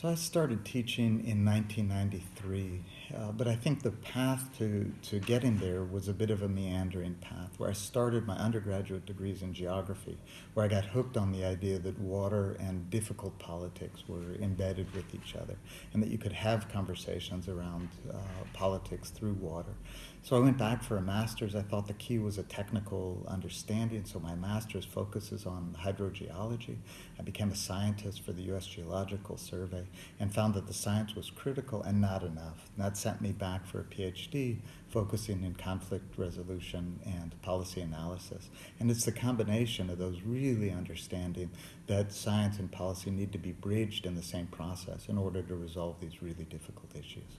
So I started teaching in 1993, uh, but I think the path to, to getting there was a bit of a meandering path where I started my undergraduate degrees in geography, where I got hooked on the idea that water and difficult politics were embedded with each other, and that you could have conversations around uh, politics through water. So I went back for a master's. I thought the key was a technical understanding, so my master's focuses on hydrogeology. I became a scientist for the U.S. Geological Survey and found that the science was critical and not enough. And that sent me back for a PhD focusing in conflict resolution and policy analysis. And it's the combination of those really understanding that science and policy need to be bridged in the same process in order to resolve these really difficult issues.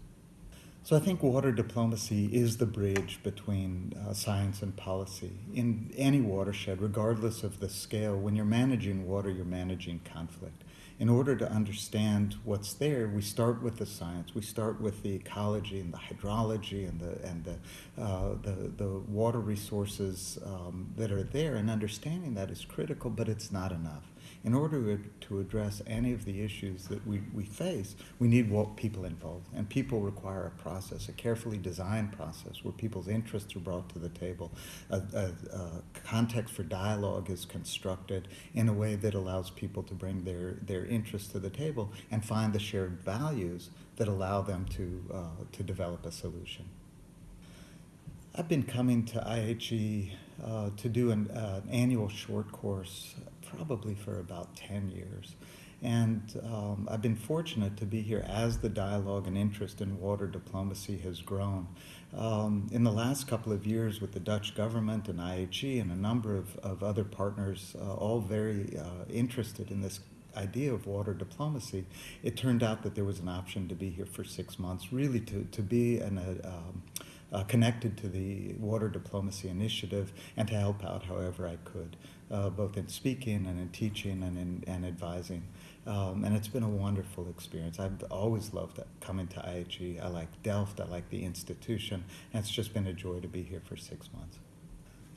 So I think water diplomacy is the bridge between uh, science and policy. In any watershed, regardless of the scale, when you're managing water, you're managing conflict. In order to understand what's there, we start with the science. We start with the ecology and the hydrology and the and the uh, the, the water resources um, that are there, and understanding that is critical, but it's not enough in order to address any of the issues that we, we face, we need people involved. And people require a process, a carefully designed process where people's interests are brought to the table. A, a, a context for dialogue is constructed in a way that allows people to bring their, their interests to the table and find the shared values that allow them to, uh, to develop a solution. I've been coming to IHE uh, to do an uh, annual short course probably for about 10 years. And um, I've been fortunate to be here as the dialogue and interest in water diplomacy has grown. Um, in the last couple of years with the Dutch government and IHE and a number of, of other partners, uh, all very uh, interested in this idea of water diplomacy, it turned out that there was an option to be here for six months, really to, to be an, uh, um, uh, connected to the Water Diplomacy Initiative and to help out however I could, uh, both in speaking and in teaching and in and advising. Um, and it's been a wonderful experience. I've always loved coming to IHE. I like Delft, I like the institution, and it's just been a joy to be here for six months.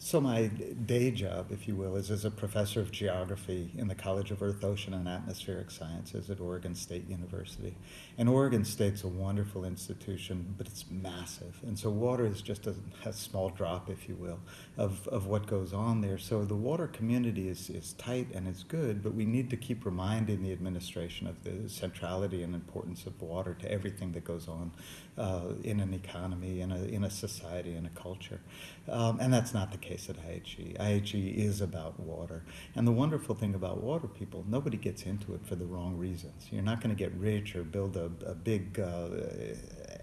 So my day job, if you will, is as a professor of geography in the College of Earth, Ocean, and Atmospheric Sciences at Oregon State University. And Oregon State's a wonderful institution, but it's massive. And so water is just a, a small drop, if you will, of, of what goes on there. So the water community is, is tight and it's good, but we need to keep reminding the administration of the centrality and importance of water to everything that goes on uh, in an economy, in a, in a society, in a culture. Um, and that's not the case at IHE. IHE is about water. And the wonderful thing about water people, nobody gets into it for the wrong reasons. You're not going to get rich or build a, a big uh,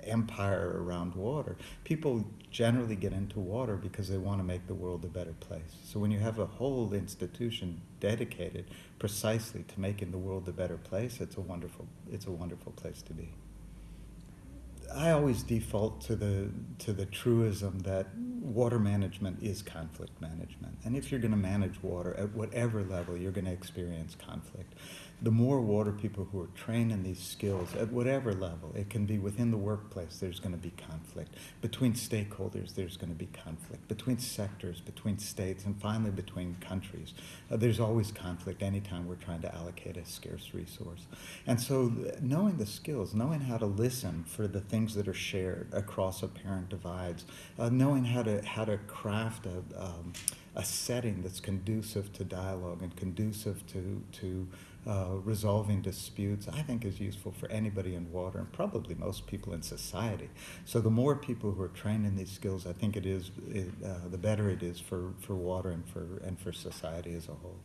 empire around water. People generally get into water because they want to make the world a better place. So when you have a whole institution dedicated precisely to making the world a better place, it's a wonderful, it's a wonderful place to be. I always default to the to the truism that water management is conflict management, and if you're going to manage water at whatever level, you're going to experience conflict the more water people who are trained in these skills at whatever level, it can be within the workplace, there's going to be conflict. Between stakeholders, there's going to be conflict. Between sectors, between states, and finally between countries. Uh, there's always conflict anytime we're trying to allocate a scarce resource. And so knowing the skills, knowing how to listen for the things that are shared across apparent divides, uh, knowing how how to craft a, um, a setting that's conducive to dialogue and conducive to, to uh, resolving disputes, I think is useful for anybody in water and probably most people in society. So the more people who are trained in these skills, I think it is, it, uh, the better it is for, for water and for, and for society as a whole.